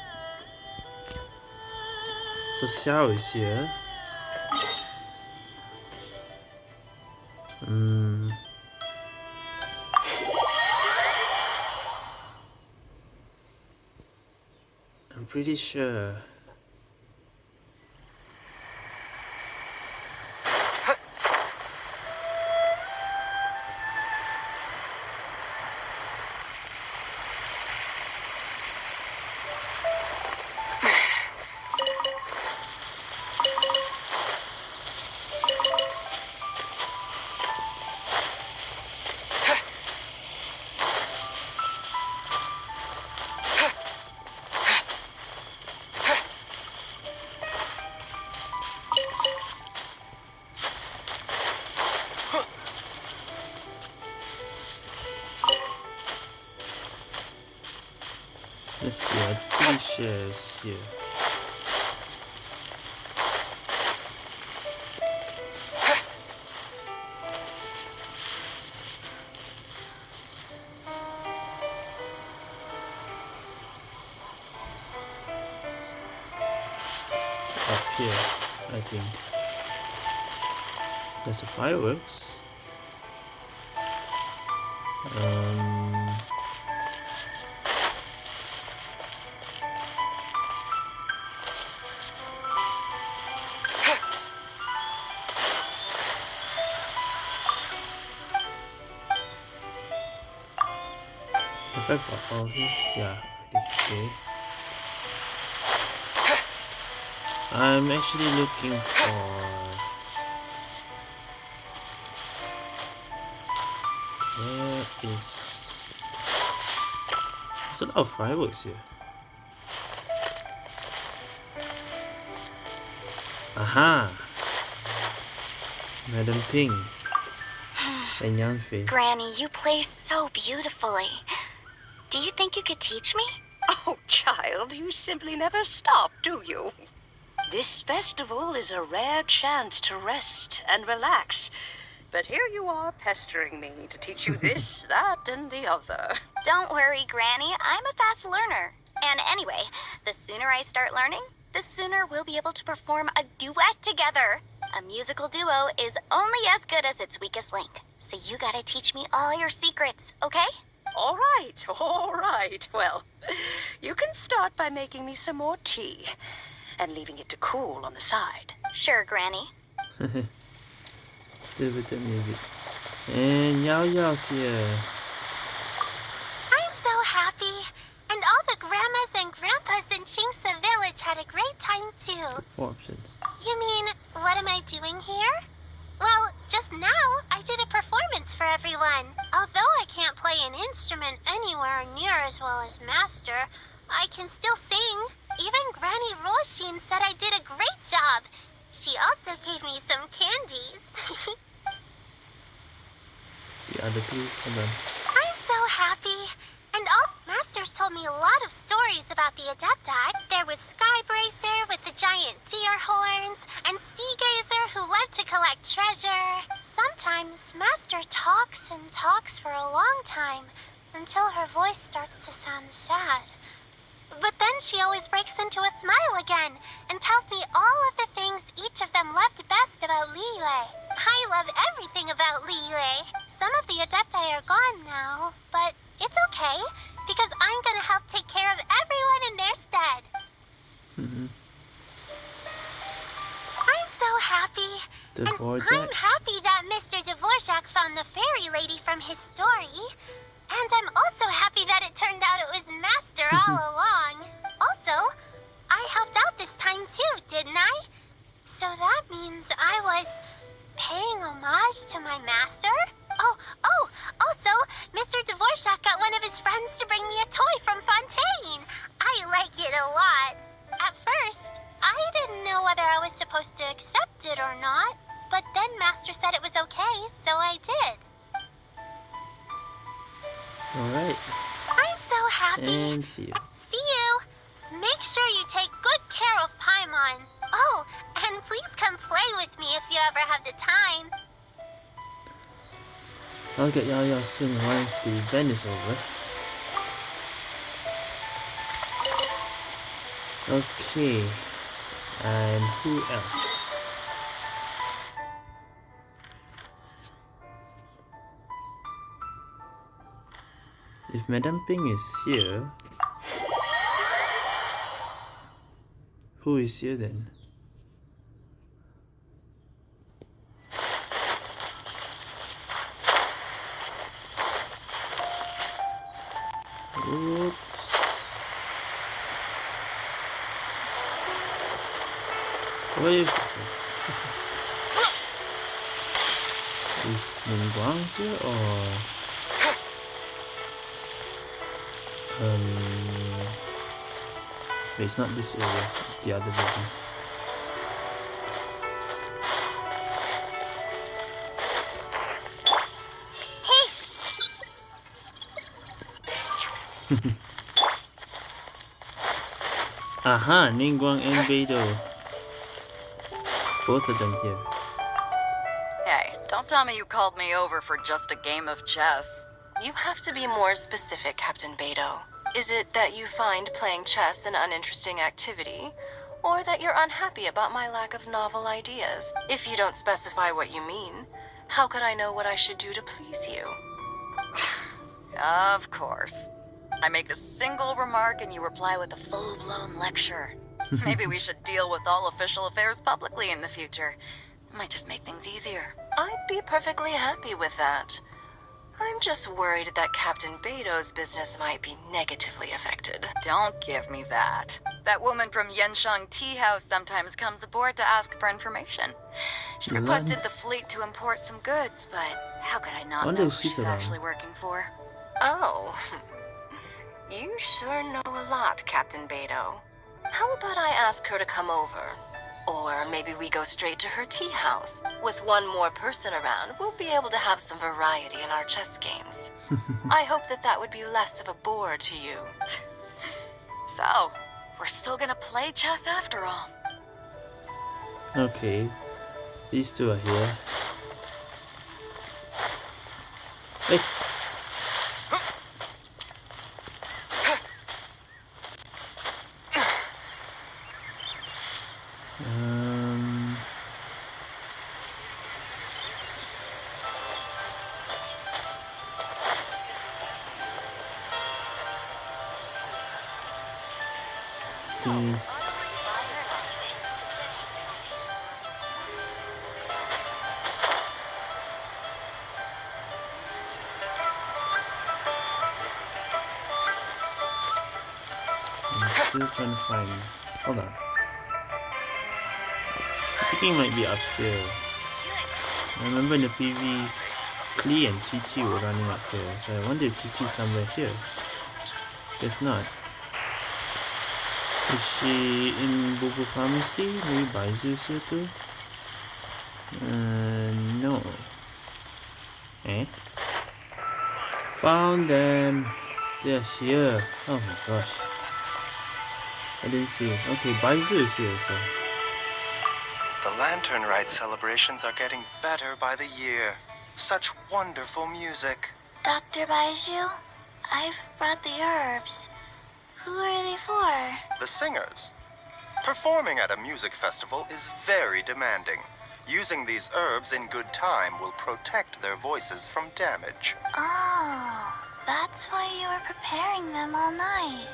So Xiao is here. Hmm. I'm pretty sure. lots of fireworks. Um, Perfect, probably. Yeah, okay. I'm actually looking for Where is There's a lot of fireworks here. Aha! Madam Ping and Yanfei. Granny, you play so beautifully. Do you think you could teach me? Oh, child, you simply never stop, do you? This festival is a rare chance to rest and relax. But here you are pestering me to teach you this, that, and the other. Don't worry, Granny. I'm a fast learner. And anyway, the sooner I start learning, the sooner we'll be able to perform a duet together. A musical duo is only as good as its weakest link. So you gotta teach me all your secrets, okay? All right, all right. Well, you can start by making me some more tea and leaving it to cool on the side. Sure, Granny. With the music. And Yaoyao's here. Uh, I'm so happy. And all the grandmas and grandpas in Qingce village had a great time too. Four options. You mean, what am I doing here? Well, just now, I did a performance for everyone. Although I can't play an instrument anywhere near as well as Master, I can still sing. Even Granny Roshin said I did a great job. She also gave me some candies. The other two, hold on. I'm so happy. And all masters told me a lot of stories about the Adepti. There was Skybracer with the giant deer horns, and Seagazer who loved to collect treasure. Sometimes Master talks and talks for a long time until her voice starts to sound sad. But then she always breaks into a smile again and tells me all of the things each of them loved best about Liyue. I love everything about Liyue. Some of the Adepti are gone now, but it's okay because I'm gonna help take care of everyone in their stead. Mm-hmm. I'm so happy. And I'm happy that Mr. Dvorak found the fairy lady from his story. And I'm also happy that it turned out it was Master all along. Also, I helped out this time too, didn't I? So that means I was paying homage to my master? Oh, oh, also, Mr. Dvorak got one of his friends to bring me a toy from Fontaine. I like it a lot. At first, I didn't know whether I was supposed to accept it or not, but then Master said it was okay, so I did. Alright. I'm so happy. And see you. See you. Make sure you take good care of Paimon. Oh, and please come play with me if you ever have the time. I'll get Yao soon once the event is over. Okay. And who else? If Madame Ping is here, who is here then? Oops. What is Is Ningguang here or um it's not this area, it's the other building. Aha, Ningguang and Beidou. Both of them here. Hey, don't tell me you called me over for just a game of chess. You have to be more specific, Captain Beidou. Is it that you find playing chess an uninteresting activity? Or that you're unhappy about my lack of novel ideas? If you don't specify what you mean, how could I know what I should do to please you? Of course. I make a single remark and you reply with a full-blown lecture. Maybe we should deal with all official affairs publicly in the future. Might just make things easier. I'd be perfectly happy with that. I'm just worried that Captain Beidou's business might be negatively affected. Don't give me that. That woman from Yanshang Tea House sometimes comes aboard to ask for information. She requested the fleet to import some goods, but how could I not know if who she's she's around. actually working for? Oh. You sure know a lot, Captain Beidou. How about I ask her to come over? Or maybe we go straight to her tea house. With one more person around, we'll be able to have some variety in our chess games. I hope that that would be less of a bore to you. So, we're still gonna play chess after all. Okay. These two are here. Hey. Um, this I'm still trying to find. It might be up here. I remember in the PV, Klee and Qiqi were running up here, so I wonder if Qiqi's somewhere here. Guess not. Is she in Bubu Pharmacy? Maybe Baizhu's here too? Uh, no. Eh? Found them! They're here. Oh my gosh. I didn't see. Okay, Baizhu is here, so. The Lantern Rite celebrations are getting better by the year. Such wonderful music. Dr. Baizhu, I've brought the herbs. Who are they for? The singers. Performing at a music festival is very demanding. Using these herbs in good time will protect their voices from damage. Oh, that's why you were preparing them all night.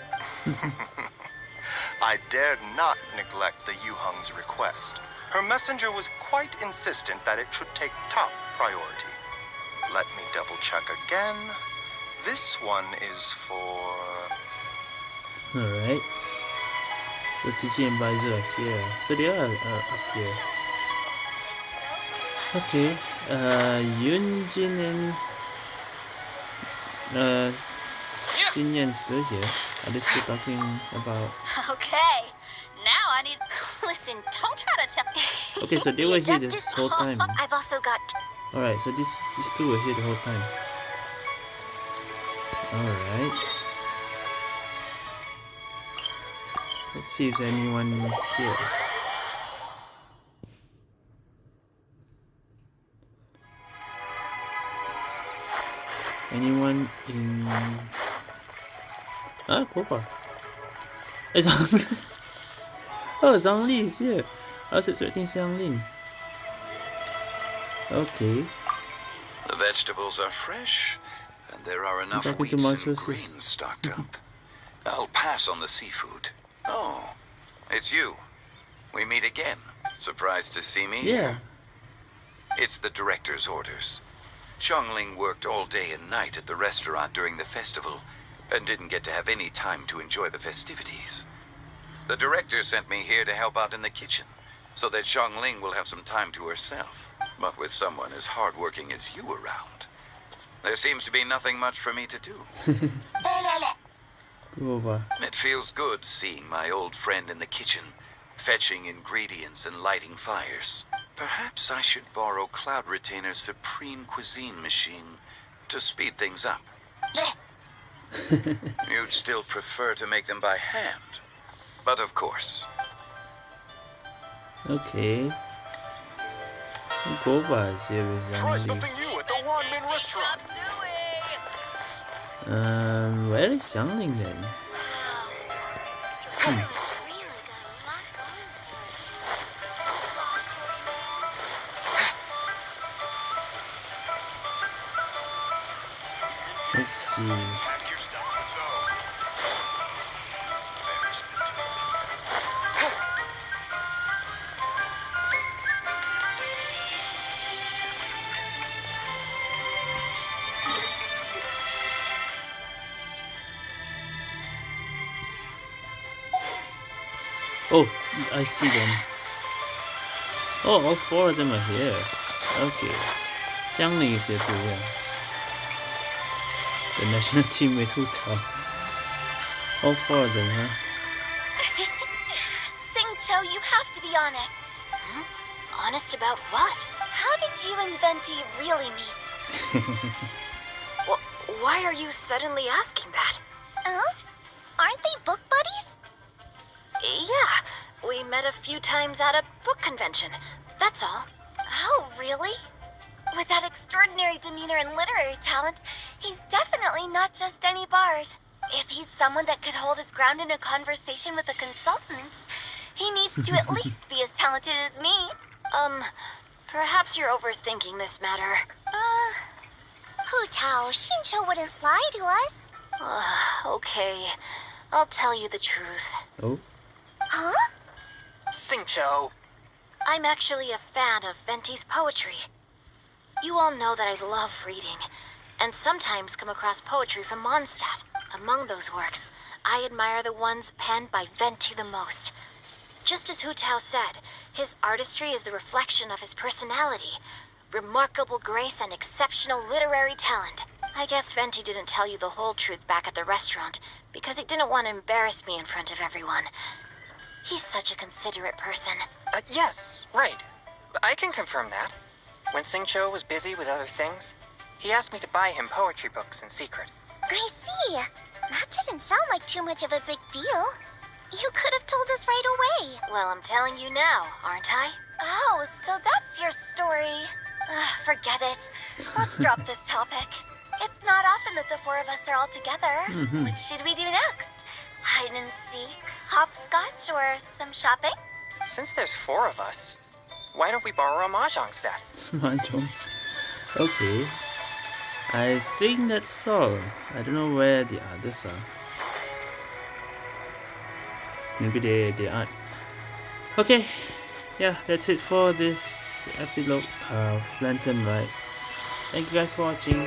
I dared not neglect the Yuheng's request. Her messenger was quite insistent that it should take top priority. Let me double check again. This one is for. Alright. So Qiqi and Baizhu are here. So they are uh, up here. Okay. Uh, Yunjin and uh, Xinyan still here. Are they still talking about? Okay, now I need. Listen, don't try to tell. Okay, so they were here this whole time. I've also got. Alright, so these these two were here the whole time. Alright. Let's see if there's anyone here. Anyone in Ah. Hey, Zhang Oh, Zhongli is here. I was expecting Xiangling. Okay. The vegetables are fresh, and there are enough wheats and grains stocked up. I'll pass on the seafood. Oh, it's you. We meet again. Surprised to see me? Yeah. It's the director's orders. Xiangling worked all day and night at the restaurant during the festival and didn't get to have any time to enjoy the festivities. The director sent me here to help out in the kitchen so that Xiangling will have some time to herself, but with someone as hardworking as you around. There seems to be nothing much for me to do. It feels good seeing my old friend in the kitchen, fetching ingredients and lighting fires. Perhaps I should borrow Cloud Retainer's Supreme Cuisine machine to speed things up. You'd still prefer to make them by hand. But of course, Okay. Guoba is here with Try something new at the Wanmin restaurant. Li. Um, where is Xiangling then? Hmm. Let's see. Oh, I see them. Oh, all four of them are here. Okay. Xiangling is here too, yeah. The national team with Hu Tao. All four of them, huh? Xingqiu, you have to be honest. Hmm? Honest about what? How did you and Venti really meet? Why are you suddenly asking that? Huh? Aren't they book buddies? Yeah, we met a few times at a book convention. That's all. Oh, really? With that extraordinary demeanor and literary talent, he's definitely not just any bard. If he's someone that could hold his ground in a conversation with a consultant, he needs to at least be as talented as me. Um, perhaps you're overthinking this matter. Uh, Hu Tao, Xingqiu wouldn't lie to us. Uh, okay, I'll tell you the truth. Oh? Huh? Xingqiu! I'm actually a fan of Venti's poetry. You all know that I love reading, and sometimes come across poetry from Mondstadt. Among those works, I admire the ones penned by Venti the most. Just as Hu Tao said, his artistry is the reflection of his personality, remarkable grace and exceptional literary talent. I guess Venti didn't tell you the whole truth back at the restaurant, because he didn't want to embarrass me in front of everyone. He's such a considerate person. Uh, yes, right. I can confirm that. When Xingqiu was busy with other things, he asked me to buy him poetry books in secret. I see. That didn't sound like too much of a big deal. You could have told us right away. Well, I'm telling you now, aren't I? Oh, so that's your story. Ugh, forget it. Let's drop this topic. It's not often that the four of us are all together. Mm -hmm. What should we do next? Hide and seek, hopscotch, or some shopping? Since there's four of us, why don't we borrow a mahjong set? mahjong. Okay. I think that's all. I don't know where the others are. Maybe they, they aren't. Okay. Yeah, that's it for this epilogue of Lantern Rite. Thank you guys for watching.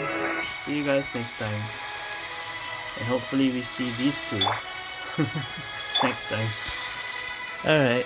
See you guys next time. And hopefully we see these two next time. Alright.